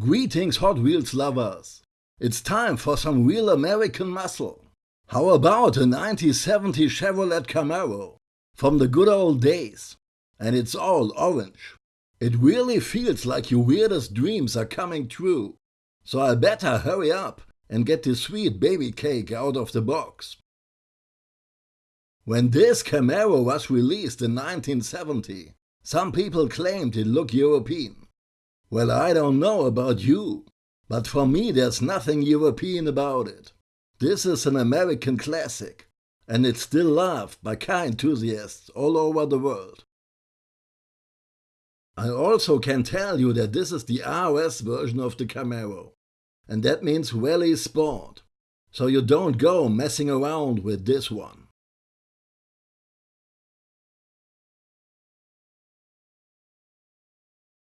Greetings Hot Wheels lovers! It's time for some real American muscle. How about a 1970 Chevrolet Camaro from the good old days? And it's all orange. It really feels like your weirdest dreams are coming true. So I better hurry up and get this sweet baby cake out of the box. When this Camaro was released in 1970, some people claimed it looked European. Well, I don't know about you, but for me there's nothing European about it. This is an American classic, and it's still loved by car enthusiasts all over the world. I also can tell you that this is the RS version of the Camaro, and that means Rally Sport, so you don't go messing around with this one.